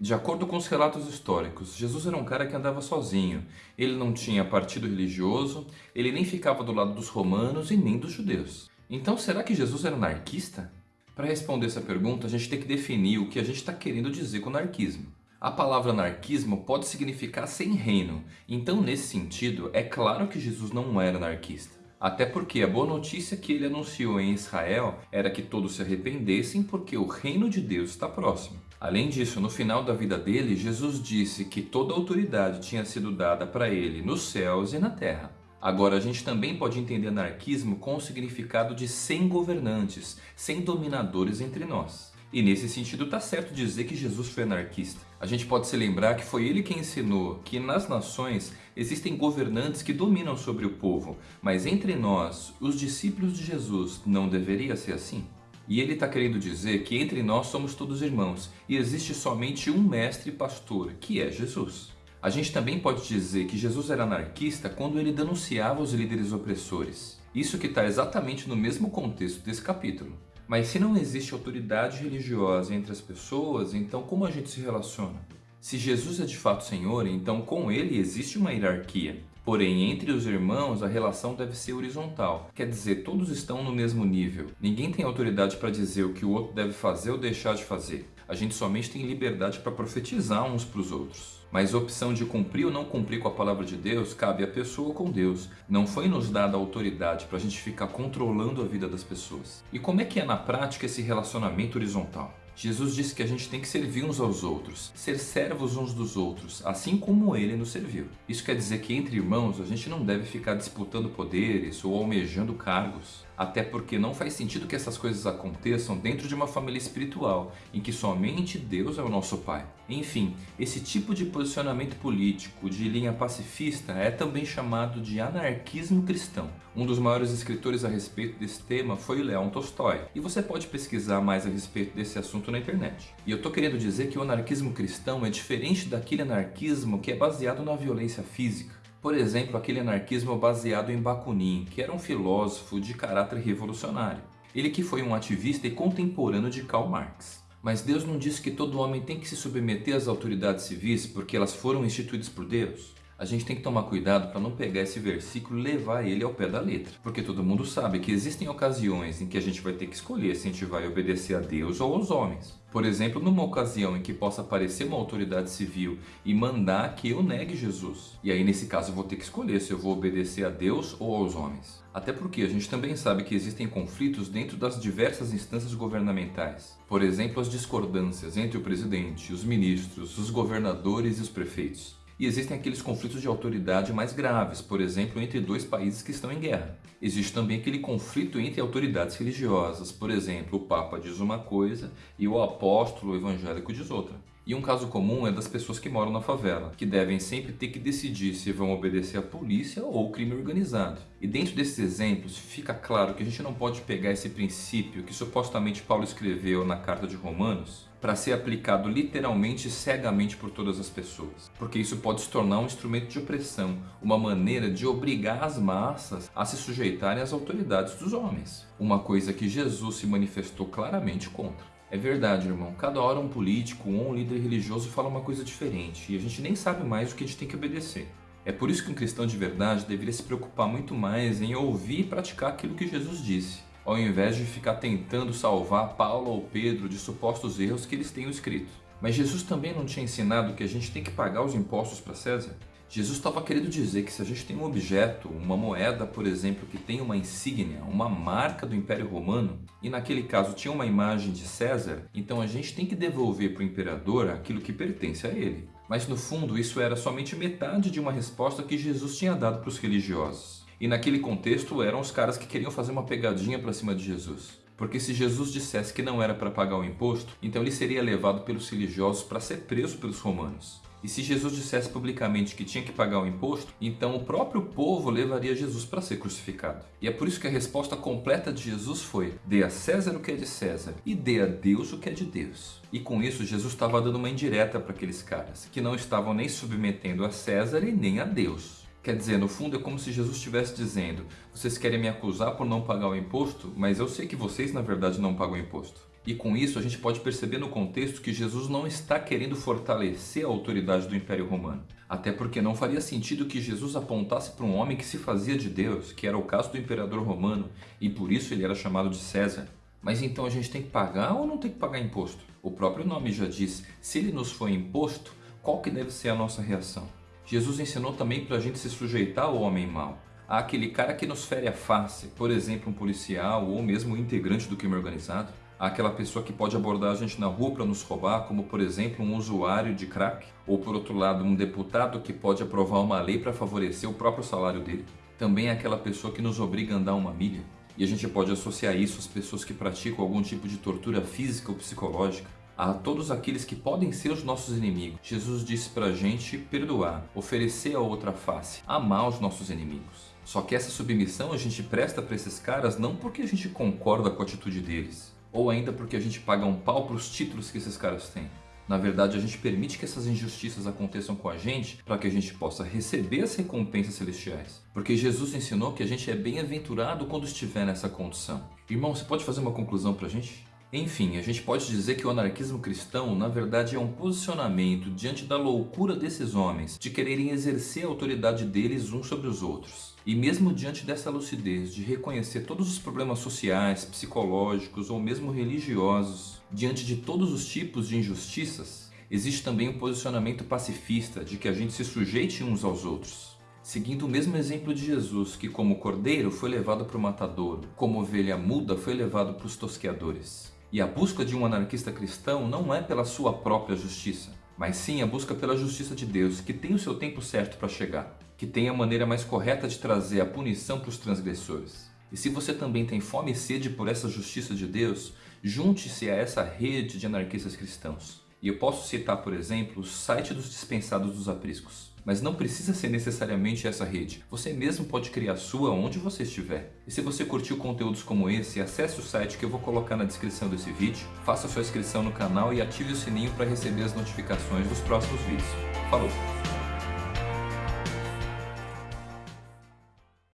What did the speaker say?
De acordo com os relatos históricos, Jesus era um cara que andava sozinho. Ele não tinha partido religioso, ele nem ficava do lado dos romanos e nem dos judeus. Então será que Jesus era anarquista? Para responder essa pergunta, a gente tem que definir o que a gente está querendo dizer com anarquismo. A palavra anarquismo pode significar sem reino, então nesse sentido, é claro que Jesus não era anarquista. Até porque a boa notícia que ele anunciou em Israel era que todos se arrependessem porque o reino de Deus está próximo. Além disso, no final da vida dele, Jesus disse que toda autoridade tinha sido dada para ele nos céus e na terra. Agora, a gente também pode entender anarquismo com o significado de sem governantes, sem dominadores entre nós. E nesse sentido está certo dizer que Jesus foi anarquista. A gente pode se lembrar que foi ele quem ensinou que nas nações existem governantes que dominam sobre o povo, mas entre nós, os discípulos de Jesus, não deveria ser assim? E ele está querendo dizer que entre nós somos todos irmãos e existe somente um mestre e pastor, que é Jesus. A gente também pode dizer que Jesus era anarquista quando ele denunciava os líderes opressores. Isso que está exatamente no mesmo contexto desse capítulo. Mas se não existe autoridade religiosa entre as pessoas, então como a gente se relaciona? Se Jesus é de fato Senhor, então com ele existe uma hierarquia. Porém, entre os irmãos, a relação deve ser horizontal. Quer dizer, todos estão no mesmo nível. Ninguém tem autoridade para dizer o que o outro deve fazer ou deixar de fazer. A gente somente tem liberdade para profetizar uns para os outros. Mas a opção de cumprir ou não cumprir com a palavra de Deus cabe à pessoa com Deus. Não foi nos dada autoridade para a gente ficar controlando a vida das pessoas. E como é que é na prática esse relacionamento horizontal? Jesus disse que a gente tem que servir uns aos outros, ser servos uns dos outros, assim como ele nos serviu. Isso quer dizer que entre irmãos a gente não deve ficar disputando poderes ou almejando cargos. Até porque não faz sentido que essas coisas aconteçam dentro de uma família espiritual, em que somente Deus é o nosso Pai. Enfim, esse tipo de posicionamento político de linha pacifista é também chamado de anarquismo cristão. Um dos maiores escritores a respeito desse tema foi Leon Tolstói, e você pode pesquisar mais a respeito desse assunto na internet. E eu tô querendo dizer que o anarquismo cristão é diferente daquele anarquismo que é baseado na violência física. Por exemplo, aquele anarquismo baseado em Bakunin, que era um filósofo de caráter revolucionário. Ele que foi um ativista e contemporâneo de Karl Marx. Mas Deus não disse que todo homem tem que se submeter às autoridades civis porque elas foram instituídas por Deus? A gente tem que tomar cuidado para não pegar esse versículo e levar ele ao pé da letra. Porque todo mundo sabe que existem ocasiões em que a gente vai ter que escolher se a gente vai obedecer a Deus ou aos homens. Por exemplo, numa ocasião em que possa aparecer uma autoridade civil e mandar que eu negue Jesus. E aí nesse caso eu vou ter que escolher se eu vou obedecer a Deus ou aos homens. Até porque a gente também sabe que existem conflitos dentro das diversas instâncias governamentais. Por exemplo, as discordâncias entre o presidente, os ministros, os governadores e os prefeitos. E existem aqueles conflitos de autoridade mais graves, por exemplo, entre dois países que estão em guerra. Existe também aquele conflito entre autoridades religiosas, por exemplo, o Papa diz uma coisa e o apóstolo evangélico diz outra. E um caso comum é das pessoas que moram na favela, que devem sempre ter que decidir se vão obedecer à polícia ou ao crime organizado. E dentro desses exemplos, fica claro que a gente não pode pegar esse princípio que supostamente Paulo escreveu na carta de Romanos para ser aplicado literalmente cegamente por todas as pessoas, porque isso pode se tornar um instrumento de opressão, uma maneira de obrigar as massas a se sujeitarem às autoridades dos homens, uma coisa que Jesus se manifestou claramente contra. É verdade, irmão, cada hora um político ou um líder religioso fala uma coisa diferente e a gente nem sabe mais o que a gente tem que obedecer. É por isso que um cristão de verdade deveria se preocupar muito mais em ouvir e praticar aquilo que Jesus disse ao invés de ficar tentando salvar Paulo ou Pedro de supostos erros que eles tenham escrito. Mas Jesus também não tinha ensinado que a gente tem que pagar os impostos para César? Jesus estava querendo dizer que se a gente tem um objeto, uma moeda, por exemplo, que tem uma insígnia, uma marca do Império Romano, e naquele caso tinha uma imagem de César, então a gente tem que devolver para o imperador aquilo que pertence a ele. Mas no fundo isso era somente metade de uma resposta que Jesus tinha dado para os religiosos. E naquele contexto eram os caras que queriam fazer uma pegadinha para cima de Jesus. Porque se Jesus dissesse que não era para pagar o imposto, então ele seria levado pelos religiosos para ser preso pelos romanos. E se Jesus dissesse publicamente que tinha que pagar o imposto, então o próprio povo levaria Jesus para ser crucificado. E é por isso que a resposta completa de Jesus foi: dê a César o que é de César e dê a Deus o que é de Deus. E com isso Jesus estava dando uma indireta para aqueles caras, que não estavam nem submetendo a César e nem a Deus. Quer dizer, no fundo é como se Jesus estivesse dizendo: vocês querem me acusar por não pagar o imposto, mas eu sei que vocês na verdade não pagam o imposto. E com isso a gente pode perceber no contexto que Jesus não está querendo fortalecer a autoridade do Império Romano. Até porque não faria sentido que Jesus apontasse para um homem que se fazia de Deus, que era o caso do imperador romano, e por isso ele era chamado de César. Mas então a gente tem que pagar ou não tem que pagar imposto? O próprio nome já diz, se ele nos foi imposto, qual que deve ser a nossa reação? Jesus ensinou também para a gente se sujeitar ao homem mau, àquele cara que nos fere a face, por exemplo um policial ou mesmo um integrante do crime organizado, àquela pessoa que pode abordar a gente na rua para nos roubar, como por exemplo um usuário de crack, ou por outro lado um deputado que pode aprovar uma lei para favorecer o próprio salário dele. Também é aquela pessoa que nos obriga a andar uma milha, e a gente pode associar isso às pessoas que praticam algum tipo de tortura física ou psicológica, a todos aqueles que podem ser os nossos inimigos. Jesus disse para a gente perdoar, oferecer a outra face, amar os nossos inimigos. Só que essa submissão a gente presta para esses caras não porque a gente concorda com a atitude deles, ou ainda porque a gente paga um pau para os títulos que esses caras têm. Na verdade, a gente permite que essas injustiças aconteçam com a gente para que a gente possa receber as recompensas celestiais. Porque Jesus ensinou que a gente é bem-aventurado quando estiver nessa condição. Irmão, você pode fazer uma conclusão para a gente? Enfim, a gente pode dizer que o anarquismo cristão, na verdade, é um posicionamento diante da loucura desses homens de quererem exercer a autoridade deles uns sobre os outros. E mesmo diante dessa lucidez de reconhecer todos os problemas sociais, psicológicos ou mesmo religiosos, diante de todos os tipos de injustiças, existe também um posicionamento pacifista de que a gente se sujeite uns aos outros. Seguindo o mesmo exemplo de Jesus, que como cordeiro foi levado para o matadouro, como ovelha muda foi levado para os tosqueadores. E a busca de um anarquista cristão não é pela sua própria justiça, mas sim a busca pela justiça de Deus, que tem o seu tempo certo para chegar, que tem a maneira mais correta de trazer a punição para os transgressores. E se você também tem fome e sede por essa justiça de Deus, junte-se a essa rede de anarquistas cristãos. E eu posso citar, por exemplo, o site dos dispensados dos apriscos. Mas não precisa ser necessariamente essa rede. Você mesmo pode criar sua onde você estiver. E se você curtiu conteúdos como esse, acesse o site que eu vou colocar na descrição desse vídeo, faça sua inscrição no canal e ative o sininho para receber as notificações dos próximos vídeos. Falou!